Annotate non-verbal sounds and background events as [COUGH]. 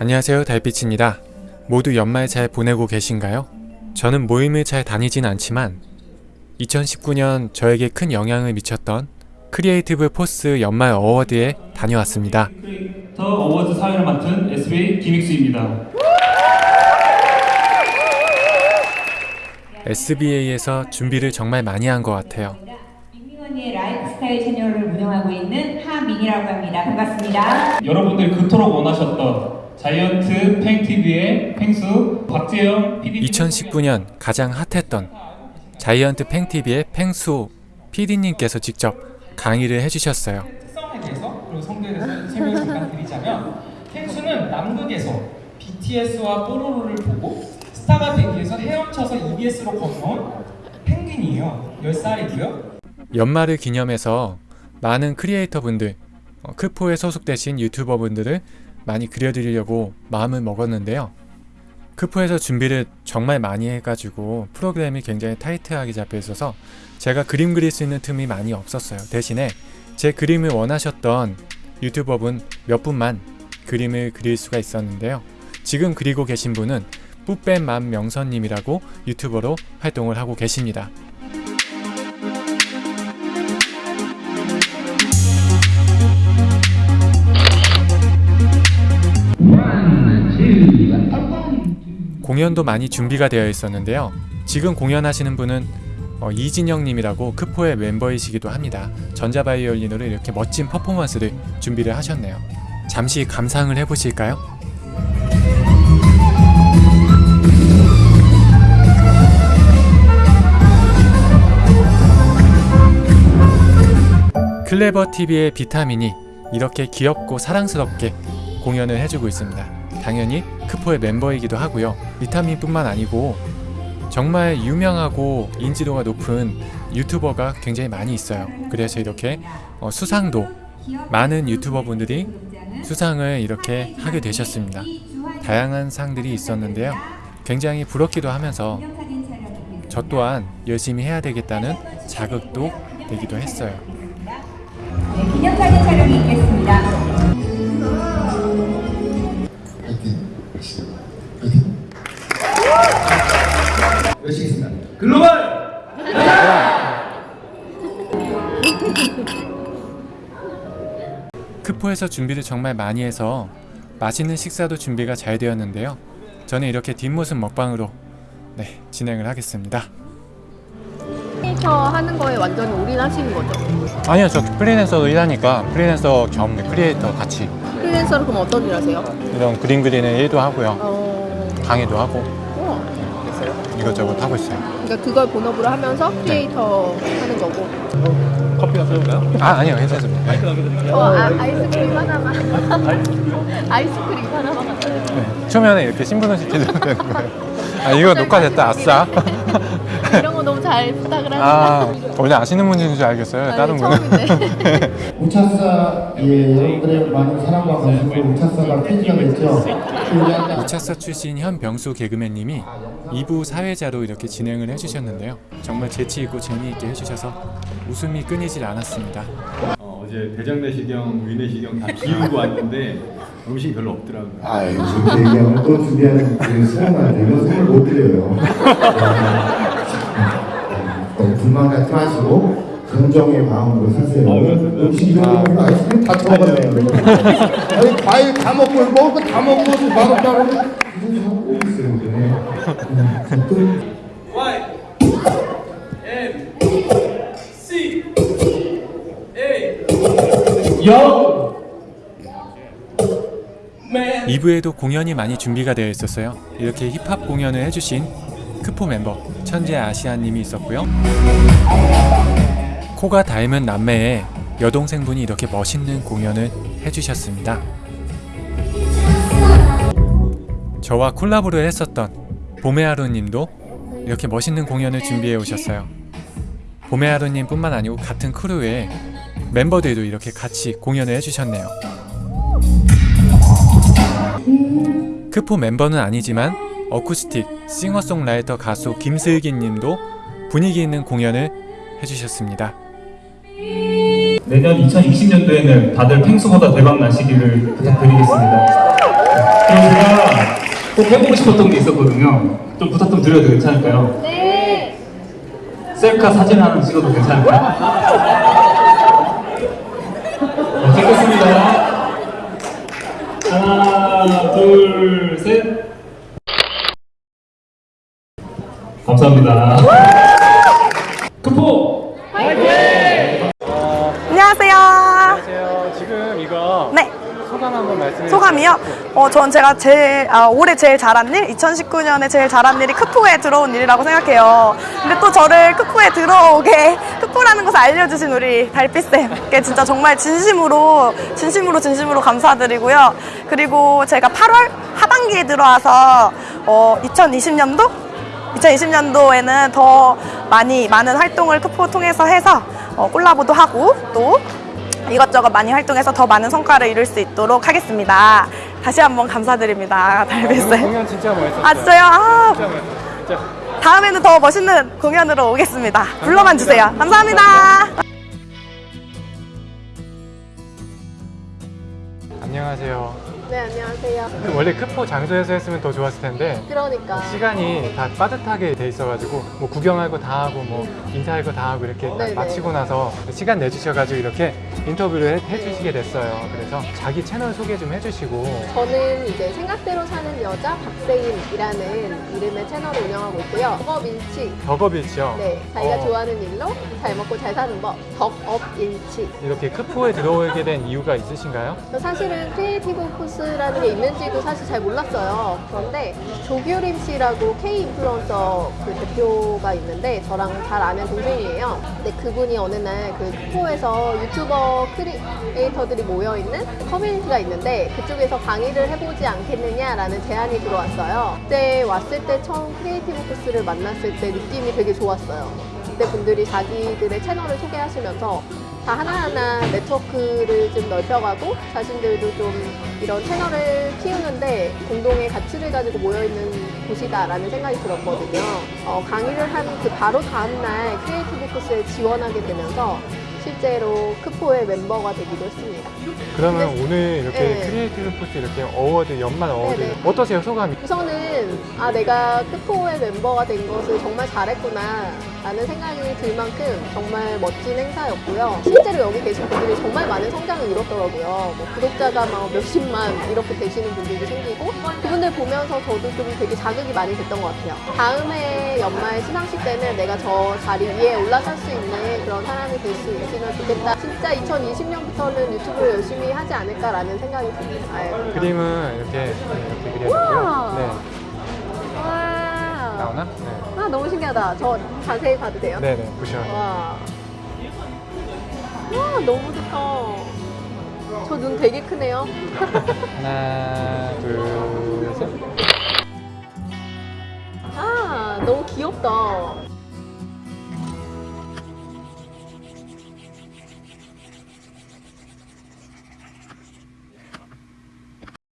안녕하세요 달빛입니다. 모두 연말 잘 보내고 계신가요? 저는 모임을 잘 다니진 않지만 2019년 저에게 큰 영향을 미쳤던 Creative Force 연말 award에 다녀왔습니다. The Awards 사회를 맡은 SBA 김익수입니다. SBA에서 준비를 정말 많이 한 것 같아요. 라이프스타일 채널을 운영하고 있는 하민이라고 합니다. 반갑습니다. 여러분들이 그토록 원하셨던 자이언트 팽TV의 팽수 박재영 PD 2019년 가장 핫했던 자이언트 팽TV의 팽수 PD님께서 직접 강의를 해주셨어요. 특성에 대해서 그리고 성도에 대해서 설명 잠깐 드리자면 펭수는 남극에서 BTS와 뽀로로를 보고 스타가 되기 위해서 헤엄쳐서 EBS로 건너온 펭귄이에요 10살이고요 연말을 기념해서 많은 크리에이터분들, 어, 크포에 소속되신 유튜버분들을 많이 그려드리려고 마음을 먹었는데요. 크포에서 준비를 정말 많이 해가지고 프로그램이 굉장히 타이트하게 잡혀 있어서 제가 그림 그릴 수 있는 틈이 많이 없었어요. 대신에 제 그림을 원하셨던 유튜버분 몇 분만 그림을 그릴 수가 있었는데요. 지금 그리고 계신 분은 뿌뺀 만명선님이라고 유튜버로 활동을 하고 계십니다. 공연도 많이 준비가 되어 있었는데요. 지금 공연하시는 분은 어, 이진영님이라고 크포의 멤버이시기도 합니다. 전자바이올린으로 이렇게 멋진 퍼포먼스를 준비를 하셨네요. 잠시 감상을 해보실까요? 클레버 TV의 비타민이 이렇게 귀엽고 사랑스럽게 공연을 해주고 있습니다. 당연히 크포의 멤버이기도 하고요. 비타민뿐만 아니고 정말 유명하고 인지도가 높은 유튜버가 굉장히 많이 있어요. 그래서 이렇게 어, 수상도 많은 유튜버 분들이 수상을 이렇게 하게 되셨습니다. 다양한 상들이 있었는데요. 굉장히 부럽기도 하면서 저 또한 열심히 해야 되겠다는 자극도 되기도 했어요. 네, 기념사진 촬영이 있겠습니다. 크포에서 준비를 정말 많이 해서 맛있는 식사도 준비가 잘 되었는데요. 저는 이렇게 뒷모습 먹방으로 네, 진행을 하겠습니다. 크리에이터 하는 거에 완전히 올인하시는 거죠? 아니요, 저 프리랜서도 일하니까 프리랜서 겸 크리에이터 같이 프리랜서로 그럼 어떤 일 하세요? 이런 그림 그리는 일도 하고요. 어... 강의도 하고? 이것저것 하고 있어요. 그러니까 그걸 본업으로 하면서 크리에이터 하는 거고 커피가 쏠까요? 아, 아니요, 괜찮습니다. 네. 어, 아, 아이스크림 하나만 [LAUGHS] 아이스크림 하나만. 네. 초면에 이렇게 신분을 시켜주면 되는 거예요. 아, 이거 녹화됐다, 아싸. 이런 거 잘 부탁을 아, 하시다 원래 아시는 분인 줄 알겠어요, 다른 분은. 처음인데 [LAUGHS] [LAUGHS] 우차사 예 여러분들의 많은 사랑과 관심으로 우차사가 폐지가 됐죠. 우차사 출신 현 병수 개그맨님이 2부 사회자로 이렇게 진행을 해주셨는데요. 정말 재치있고 재미있게 해주셔서 웃음이 끊이질 않았습니다. 어, 어제 대장내시경, 위내시경 다 비우고 왔는데 음식이 별로 없더라고요. 아 준비 얘기하면 또 준비하는 그 시간만 되면 선물 못 드려요. [LAUGHS] 너무 불만 갖지 마시고 긍정의 마음으로 사세요. 음식 거 아이스크림 다 처먹었네요. 아니 과일 다 먹고 먹을 거 다 먹고 맛없다고 무슨 하고 있어요. Y C A 여 2부에도 공연이 많이 준비가 되어 있었어요. 이렇게 힙합 공연을 해주신 크포 멤버 천재 아시아님이 있었고요. 코가 닮은 남매의 여동생분이 이렇게 멋있는 공연을 해주셨습니다. 저와 콜라보를 했었던 봄의하루님도 이렇게 멋있는 공연을 준비해 오셨어요. 봄의하루님 뿐만 아니고 같은 크루의 멤버들도 이렇게 같이 공연을 해주셨네요. 크포 멤버는 아니지만 어쿠스틱 싱어송라이터 가수 김슬기 님도 분위기 있는 공연을 해주셨습니다. 내년 2020년도에는 다들 펭수보다 대박 나시기를 부탁드리겠습니다. 제가 꼭 해보고 싶었던 게 있었거든요. 좀 부탁 좀 드려도 괜찮을까요? 네. 셀카 사진 하나 찍어도 괜찮을까요? 네, 찍겠습니다. 하나, 둘, 셋. 감사합니다. 크포! 안녕하세요. 안녕하세요. 지금 이거 네. 소감 한번 말씀해 소감이요? 어, 전 제가 제일, 아, 올해 제일 잘한 일, 2019년에 제일 잘한 일이 크포에 들어온 일이라고 생각해요. 근데 또 저를 크포에 들어오게, 크포라는 것을 알려주신 우리 달빛쌤께 진짜 정말 진심으로, 진심으로, 진심으로 감사드리고요. 그리고 제가 8월 하반기에 들어와서, 어, 2020년도? 2020년도에는 더 많이, 많은 활동을 크포 통해서 해서, 어, 콜라보도 하고, 또, 이것저것 많이 활동해서 더 많은 성과를 이룰 수 있도록 하겠습니다. 다시 한번 감사드립니다. 달빛쌤. 공연 진짜 멋있었어요. 아, 진짜요? 아, 진짜 멋있었어요. 다음에는 더 멋있는 공연으로 오겠습니다. 불러만 주세요. 감사합니다. 안녕하세요. 네, 안녕하세요. 원래 크포 장소에서 했으면 더 좋았을 텐데 그러니까. 시간이 다 빠듯하게 돼 있어가지고 뭐 구경할 거 다 하고 뭐 인사할 거 다 하고 이렇게 딱 네네. 마치고 나서 시간 내주셔가지고 이렇게 인터뷰를 해, 해주시게 됐어요. 그래서 자기 채널 소개 좀 해주시고 저는 이제 생각대로 사는 여자 박세인이라는 이름의 채널을 운영하고 있고요. 덕업일치. 덕업일치요. 네, 자기가 어, 좋아하는 일로 잘 먹고 잘 사는 법. 덕업일치. 이렇게 크포에 들어오게 된 이유가 있으신가요? 사실은 Creative Force 라는 게 있는지도 사실 잘 몰랐어요. 그런데 조규림 씨라고 K 인플루언서 그 대표가 있는데 저랑 잘 아는 동생이에요. 근데 그분이 어느 날그 크포에서 유튜버 크리에이터들이 모여 있는 커뮤니티가 있는데 그쪽에서 강의를 해보지 않겠느냐라는 제안이 들어왔어요. 그때 왔을 때 처음 Creative Force를 만났을 때 느낌이 되게 좋았어요. 그때 분들이 자기들의 채널을 소개하시면서 다 하나하나 네트워크를 좀 넓혀가고 자신들도 좀 이런 채널을 키우는데 공동의 가치를 가지고 모여있는 곳이다라는 생각이 들었거든요. 어, 강의를 한 그 바로 다음날 Creative Force에 지원하게 되면서 실제로 크포의 멤버가 되기도 했습니다. 그러면 네. 오늘 이렇게 네. Creative Force 이렇게 award 연말 award 네네. 어떠세요 소감이? 우선은 아 내가 크포의 멤버가 된 것을 정말 잘했구나 라는 생각이 들 만큼 정말 멋진 행사였고요 실제로 여기 계신 분들이 정말 많은 성장을 이뤘더라고요 뭐 구독자가 막 몇십만 이렇게 되시는 분들도 생기고 그분들 보면서 저도 좀 되게 자극이 많이 됐던 것 같아요 다음에 연말 시상식 때는 내가 저 자리 위에 올라설 수 있는 그런 사람이 될 수 있 으면 좋겠다 진짜 2020년부터는 유튜브를 열심히 하지 않을까라는 생각이 듭니다 아유. 그림은 이렇게 네, 이렇게 그려졌고요. 네 와. 나오나? 네. 아 너무 신기하다. 저 자세히 봐도 돼요? 네네 보시면 와. 와 너무 좋다. 저 눈 되게 크네요. [LAUGHS] 하나 둘 셋. 아 너무 귀엽다.